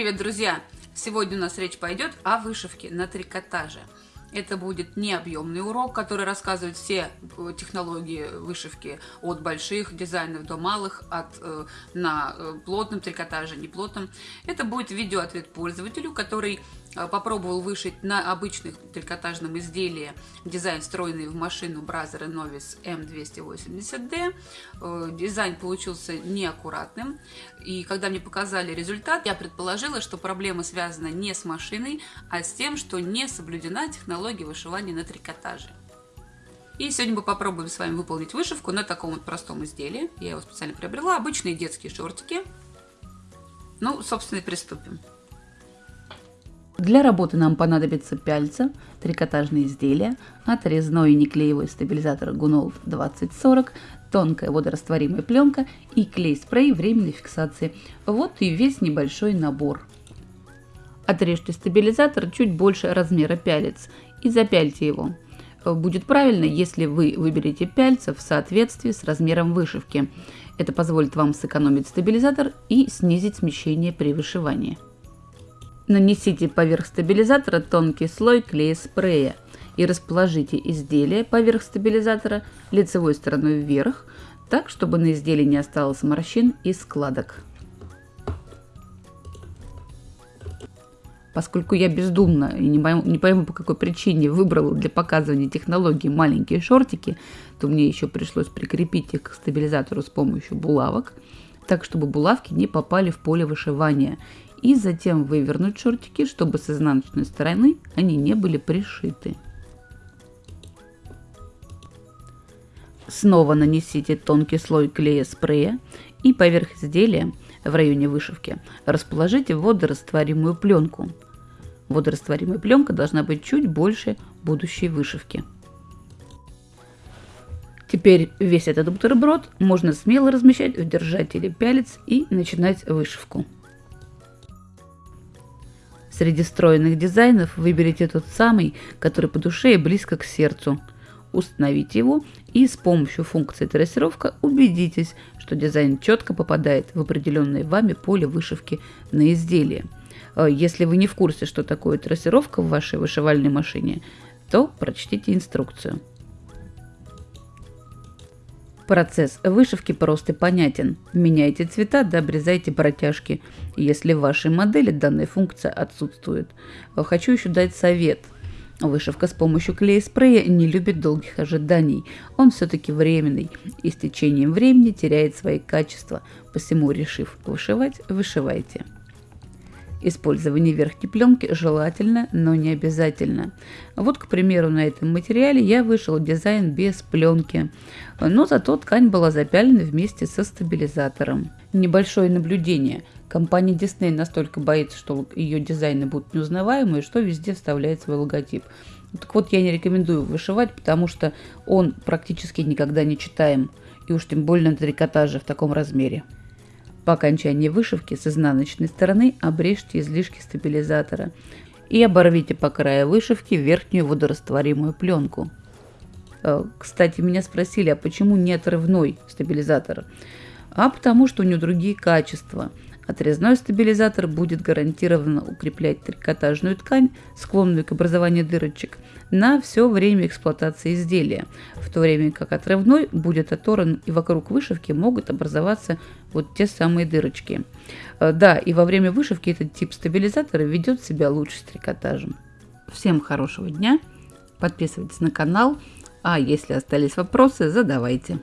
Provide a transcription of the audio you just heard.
Привет, друзья! Сегодня у нас речь пойдет о вышивке на трикотаже. Это будет не объемный урок, который рассказывает все э, технологии вышивки от больших дизайнов до малых, от э, на э, плотном трикотаже, неплотном. Это будет видеоответ пользователю, который попробовал вышить на обычных трикотажном изделии дизайн, встроенный в машину Бразера Novis M280D. Э, дизайн получился неаккуратным, и когда мне показали результат, я предположила, что проблема связана не с машиной, а с тем, что не соблюдена технология вышивания на трикотаже. И сегодня мы попробуем с вами выполнить вышивку на таком вот простом изделии. Я его специально приобрела. Обычные детские шортики. Ну, собственно, и приступим. Для работы нам понадобится пяльца, трикотажные изделия, отрезной неклеевой стабилизатор Gunold 2040, тонкая водорастворимая пленка и клей-спрей временной фиксации. Вот и весь небольшой набор. Отрежьте стабилизатор чуть больше размера пялец и запяльте его. Будет правильно, если вы выберете пяльца в соответствии с размером вышивки. Это позволит вам сэкономить стабилизатор и снизить смещение при вышивании. Нанесите поверх стабилизатора тонкий слой клея спрея и расположите изделие поверх стабилизатора лицевой стороной вверх, так, чтобы на изделии не осталось морщин и складок. Поскольку я бездумно и не пойму, не пойму по какой причине выбрала для показывания технологии маленькие шортики, то мне еще пришлось прикрепить их к стабилизатору с помощью булавок, так чтобы булавки не попали в поле вышивания и затем вывернуть шортики, чтобы с изнаночной стороны они не были пришиты. Снова нанесите тонкий слой клея спрея и поверх изделия в районе вышивки расположите водорастворимую пленку. Водорастворимая пленка должна быть чуть больше будущей вышивки. Теперь весь этот бутерброд можно смело размещать в держателе пялец и начинать вышивку. Среди стройных дизайнов выберите тот самый, который по душе и близко к сердцу. Установите его и с помощью функции трассировка убедитесь, что дизайн четко попадает в определенное вами поле вышивки на изделие. Э, если вы не в курсе, что такое трассировка в вашей вышивальной машине, то прочтите инструкцию. Процесс вышивки прост и понятен. Меняйте цвета да обрезайте протяжки, если в вашей модели данная функция отсутствует. Хочу еще дать совет. Вышивка с помощью клея-спрея не любит долгих ожиданий. Он все-таки временный и с течением времени теряет свои качества. Посему, решив вышивать, вышивайте. Использование верхней пленки желательно, но не обязательно. Вот, к примеру, на этом материале я вышел дизайн без пленки, но зато ткань была запялена вместе со стабилизатором. Небольшое наблюдение. Компания Disney настолько боится, что ее дизайны будут неузнаваемые, что везде вставляет свой логотип. Так вот, я не рекомендую вышивать, потому что он практически никогда не читаем, и уж тем более на трикотаже в таком размере. По окончании вышивки с изнаночной стороны обрежьте излишки стабилизатора и оборвите по краю вышивки верхнюю водорастворимую пленку. Э, кстати, меня спросили, а почему не отрывной стабилизатор? А потому что у него другие качества – Отрезной стабилизатор будет гарантированно укреплять трикотажную ткань, склонную к образованию дырочек, на все время эксплуатации изделия, в то время как отрывной будет оторван и вокруг вышивки могут образоваться вот те самые дырочки. Э, да, и во время вышивки этот тип стабилизатора ведет себя лучше с трикотажем. Всем хорошего дня, подписывайтесь на канал, а если остались вопросы, задавайте.